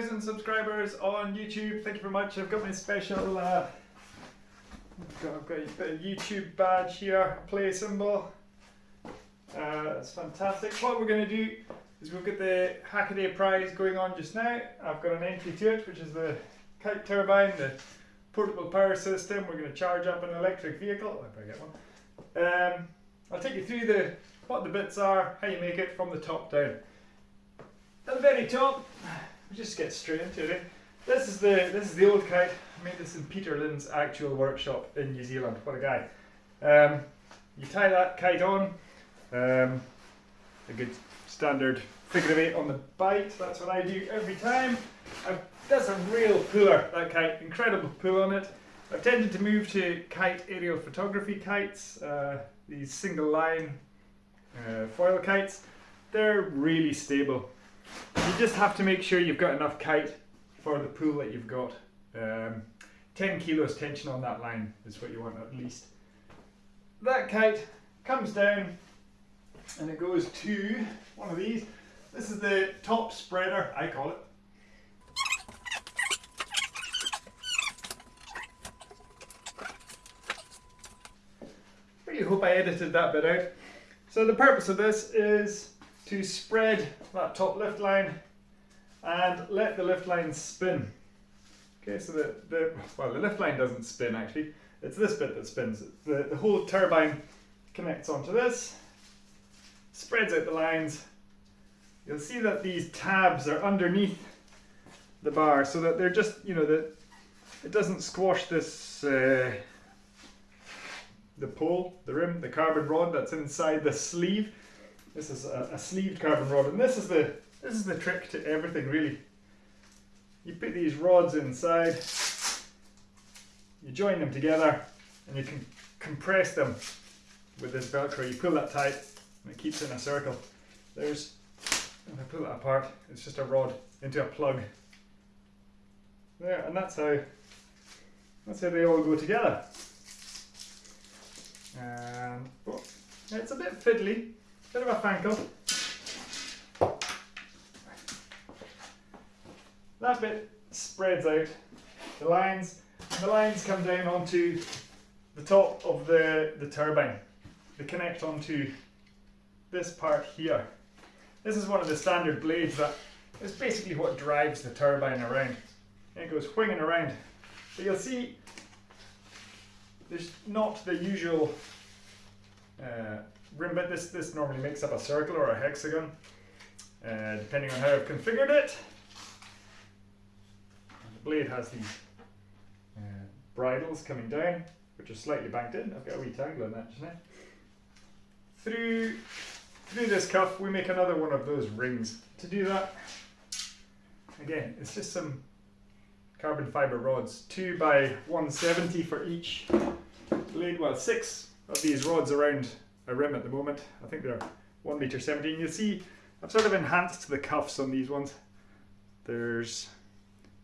2,000 subscribers on YouTube. Thank you very much. I've got my special, uh, I've, got, I've got a YouTube badge here, play symbol. Uh, that's fantastic. What we're going to do is we've got the Hackaday prize going on just now. I've got an entry to it, which is the kite turbine, the portable power system. We're going to charge up an electric vehicle. I get one. Um, I'll take you through the what the bits are, how you make it from the top down. At the very top, we just get straight into it. This is the this is the old kite. I made this in Peter Lynn's actual workshop in New Zealand. What a guy! Um, you tie that kite on. Um, a good standard figure of eight on the bite. That's what I do every time. I've, that's a real puller. That kite, incredible pull on it. I've tended to move to kite aerial photography kites. Uh, these single line uh, foil kites. They're really stable. You just have to make sure you've got enough kite for the pull that you've got. Um, 10 kilos tension on that line is what you want at least. That kite comes down and it goes to one of these. This is the top spreader, I call it. Really hope I edited that bit out. So the purpose of this is to spread that top lift line and let the lift line spin. Okay, so the, the well the lift line doesn't spin actually, it's this bit that spins. The, the whole turbine connects onto this, spreads out the lines. You'll see that these tabs are underneath the bar so that they're just, you know, that it doesn't squash this uh, the pole, the rim, the carbon rod that's inside the sleeve. This is a, a, sleeved carbon rod, and this is the this is the trick to everything really. You put these rods inside, you join them together, and you can compress them with this Velcro. You pull that tight, and it keeps in a circle. There's, if I pull that apart, it's just a rod into a plug. There, and that's how that's how they all go together. And oh, it's a bit fiddly, bit of a fankle. That bit spreads out the lines, the lines come down onto the top of the, the turbine. They connect onto this part here. This is one of the standard blades that is basically what drives the turbine around. And it goes winging around. But you'll see there's not the usual uh, bit. This, this normally makes up a circle or a hexagon, uh, depending on how I've configured it. And the blade has these uh, bridles coming down, which are slightly banked in. I've got a wee tangle in that just now. Through, through this cuff, we make another one of those rings. To do that, again, it's just some carbon fiber rods, 2 by 170 for each blade, well six of these rods around a rim at the moment. I think they're 1 meter 17. You'll see I've sort of enhanced the cuffs on these ones. There's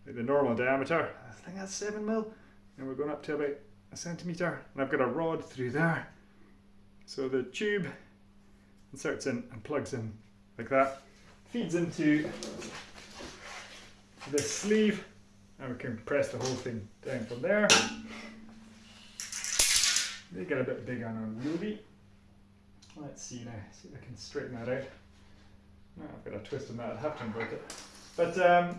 the normal diameter, I think that's 7 mil, and we're going up to about a centimeter. And I've got a rod through there. So the tube inserts in and plugs in like that, feeds into this sleeve and we can press the whole thing down from there. They get a bit big on a Ruby. Let's see now, see if I can straighten that out. No, I've got a twist in that, I'd have to invert it. But um,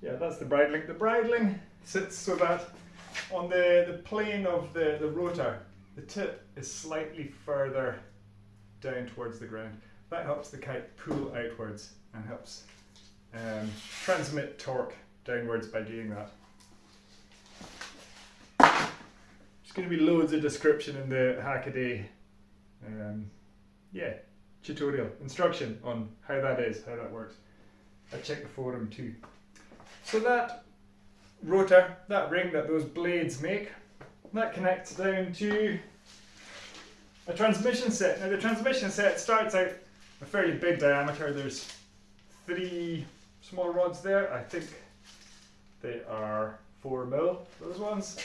yeah, that's the bridling. The bridling sits so that on the, the plane of the, the rotor, the tip is slightly further down towards the ground. That helps the kite pull outwards and helps um, transmit torque downwards by doing that. There's going to be loads of description in the Hackaday um, yeah, tutorial, instruction on how that is, how that works. I checked the forum too. So that rotor, that ring that those blades make, that connects down to a transmission set. Now the transmission set starts out a fairly big diameter. There's three small rods there. I think they are 4 mil, those ones.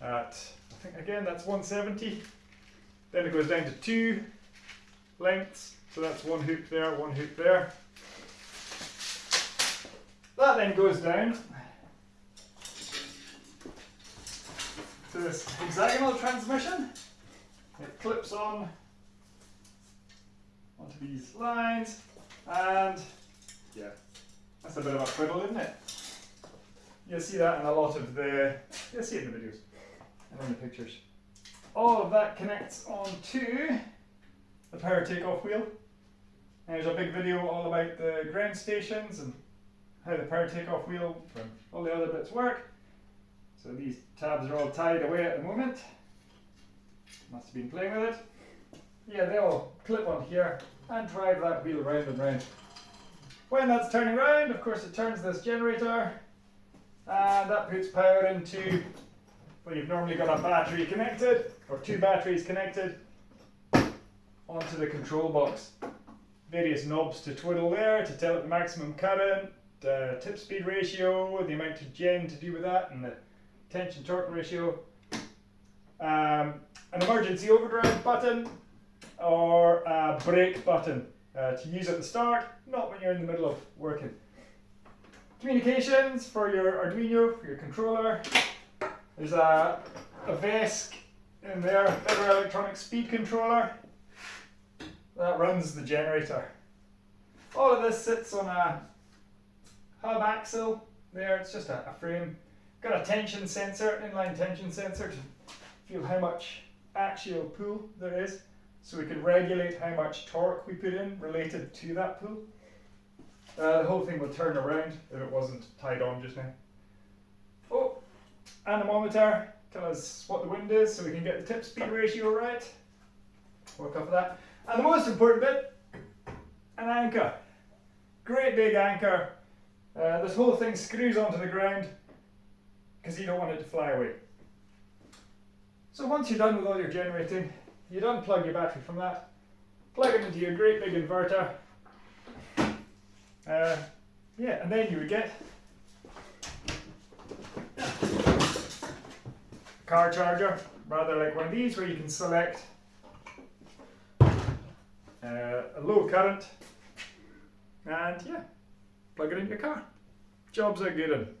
At, I think again, that's 170. Then it goes down to two lengths. So that's one hoop there, one hoop there. That then goes down to this hexagonal transmission. It clips on onto these lines and yeah, that's a bit of a twiddle, isn't it? You'll see that in a lot of the, you'll see it in the videos and in the pictures. All of that connects onto the power takeoff wheel. There's a big video all about the ground stations and how the power takeoff wheel and all the other bits work. So these tabs are all tied away at the moment. Must have been playing with it. Yeah, they all clip on here and drive that wheel round and round. When that's turning round, of course it turns this generator and that puts power into, well you've normally got a battery connected, or two batteries connected, onto the control box. Various knobs to twiddle there to tell it the maximum current, uh, tip speed ratio, the amount of gen to do with that, and the tension torque ratio. Um, an emergency overdrive button or a brake button uh, to use at the start, not when you're in the middle of working. Communications for your Arduino, for your controller. There's a, a VESC in there, Vedder Electronic Speed Controller. That runs the generator. All of this sits on a hub axle there, it's just a, a frame. Got a tension sensor, inline tension sensor to feel how much axial pull there is. So we can regulate how much torque we put in related to that pull. Uh, the whole thing will turn around if it wasn't tied on just now. Oh, anemometer, tell us what the wind is so we can get the tip speed ratio right. Work off of that. And the most important bit, an anchor. Great big anchor. Uh, this whole thing screws onto the ground because you don't want it to fly away. So once you're done with all your generating, you'd unplug your battery from that, plug it into your great big inverter, uh, yeah, and then you would get car charger, rather like one of these where you can select uh, a low current and yeah, plug it in your car. Jobs are good.